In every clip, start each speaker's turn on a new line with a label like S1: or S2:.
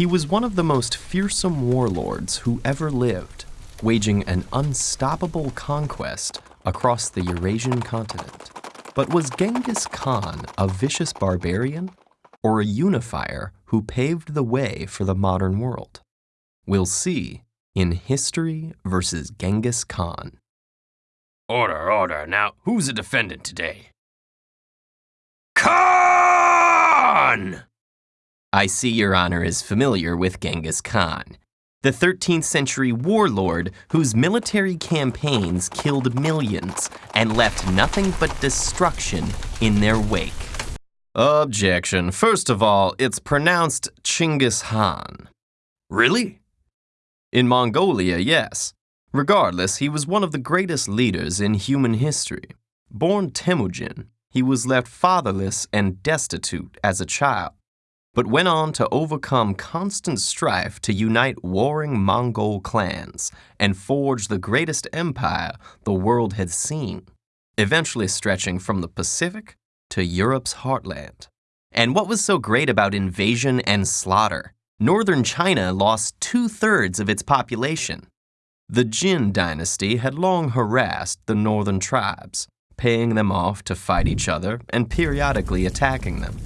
S1: He was one of the most fearsome warlords who ever lived, waging an unstoppable conquest across the Eurasian continent. But was Genghis Khan a vicious barbarian or a unifier who paved the way for the modern world? We'll see in History versus Genghis Khan.
S2: Order, order. Now, who's the defendant today? Khan!
S1: I see Your Honor is familiar with Genghis Khan, the 13th century warlord whose military campaigns killed millions and left nothing but destruction in their wake. Objection. First of all, it's pronounced Chinggis Khan.
S2: Really?
S1: In Mongolia, yes. Regardless, he was one of the greatest leaders in human history. Born Temujin, he was left fatherless and destitute as a child, but went on to overcome constant strife to unite warring Mongol clans and forge the greatest empire the world had seen, eventually stretching from the Pacific to Europe's heartland. And what was so great about invasion and slaughter? Northern China lost two thirds of its population. The Jin dynasty had long harassed the northern tribes, paying them off to fight each other and periodically attacking them.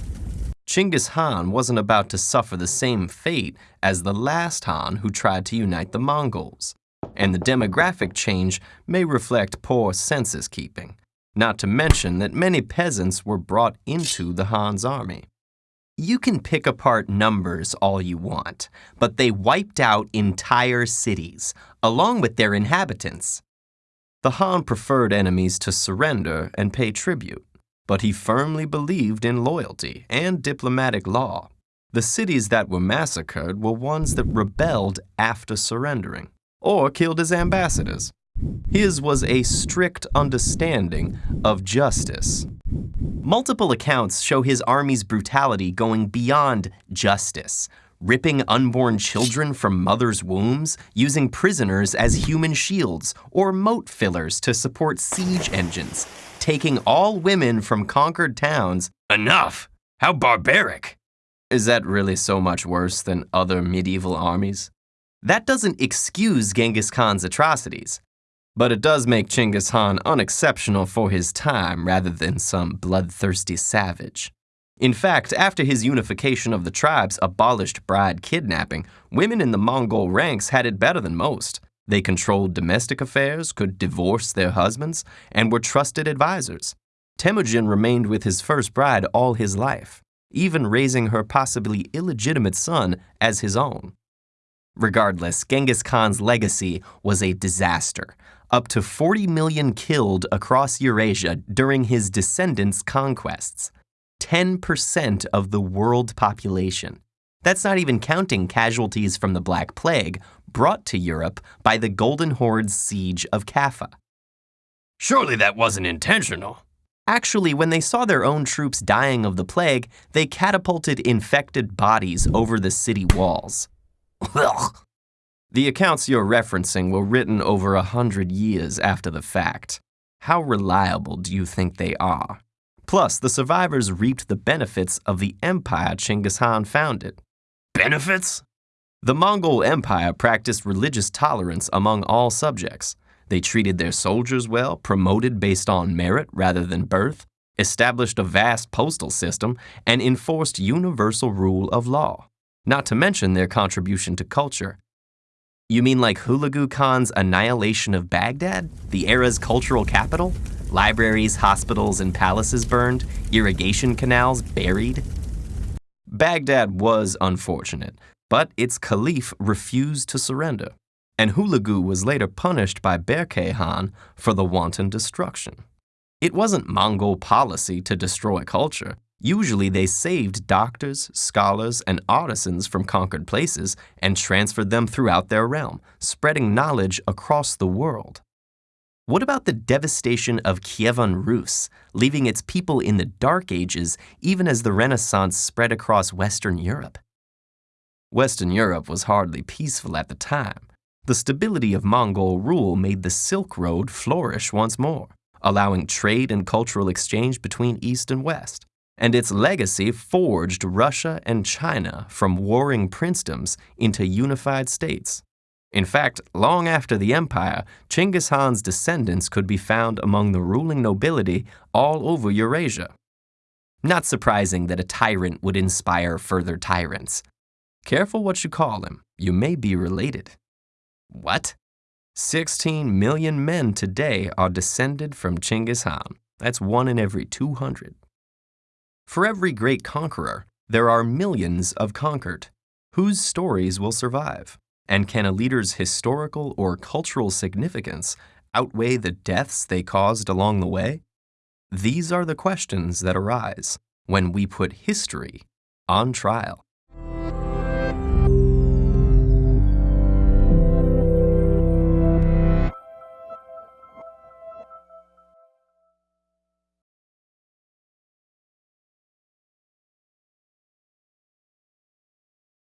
S1: Chinggis Khan wasn't about to suffer the same fate as the last Khan who tried to unite the Mongols, and the demographic change may reflect poor census keeping, not to mention that many peasants were brought into the Khan's army. You can pick apart numbers all you want, but they wiped out entire cities, along with their inhabitants. The Khan preferred enemies to surrender and pay tribute, but he firmly believed in loyalty and diplomatic law. The cities that were massacred were ones that rebelled after surrendering, or killed his ambassadors. His was a strict understanding of justice. Multiple accounts show his army's brutality going beyond justice, ripping unborn children from mothers' wombs, using prisoners as human shields or moat fillers to support siege engines, taking all women from conquered towns.
S2: Enough! How barbaric!
S1: Is that really so much worse than other medieval armies? That doesn't excuse Genghis Khan's atrocities. But it does make Chinggis Khan unexceptional for his time rather than some bloodthirsty savage. In fact, after his unification of the tribes abolished bride kidnapping, women in the Mongol ranks had it better than most. They controlled domestic affairs, could divorce their husbands, and were trusted advisors. Temujin remained with his first bride all his life, even raising her possibly illegitimate son as his own. Regardless, Genghis Khan's legacy was a disaster, up to 40 million killed across Eurasia during his descendants' conquests. 10% of the world population. That's not even counting casualties from the Black Plague brought to Europe by the Golden Horde's siege of Kaffa.
S2: Surely that wasn't intentional.
S1: Actually, when they saw their own troops dying of the plague, they catapulted infected bodies over the city walls. The accounts you're referencing were written over a hundred years after the fact. How reliable do you think they are? Plus, the survivors reaped the benefits of the empire Chinggis Khan founded.
S2: Benefits?
S1: The Mongol Empire practiced religious tolerance among all subjects. They treated their soldiers well, promoted based on merit rather than birth, established a vast postal system, and enforced universal rule of law. Not to mention their contribution to culture. You mean like Hulagu Khan's annihilation of Baghdad, the era's cultural capital? Libraries, hospitals, and palaces burned, irrigation canals buried? Baghdad was unfortunate, but its caliph refused to surrender, and Hulagu was later punished by Berke Khan for the wanton destruction. It wasn't Mongol policy to destroy culture. Usually they saved doctors, scholars, and artisans from conquered places and transferred them throughout their realm, spreading knowledge across the world. What about the devastation of Kievan Rus, leaving its people in the Dark Ages even as the Renaissance spread across Western Europe? Western Europe was hardly peaceful at the time. The stability of Mongol rule made the Silk Road flourish once more, allowing trade and cultural exchange between East and West. and its legacy forged Russia and China from warring princedoms into unified states. In fact, long after the empire, Chinggis Khan's descendants could be found among the ruling nobility all over Eurasia. Not surprising that a tyrant would inspire further tyrants. Careful what you call him, you may be related. What? 16 million men today are descended from Chinggis Khan. That's one in every 200. For every great conqueror, there are millions of conquered. Whose stories will survive? And can a leader's historical or cultural significance outweigh the deaths they caused along the way? These are the questions that arise when we put history on trial.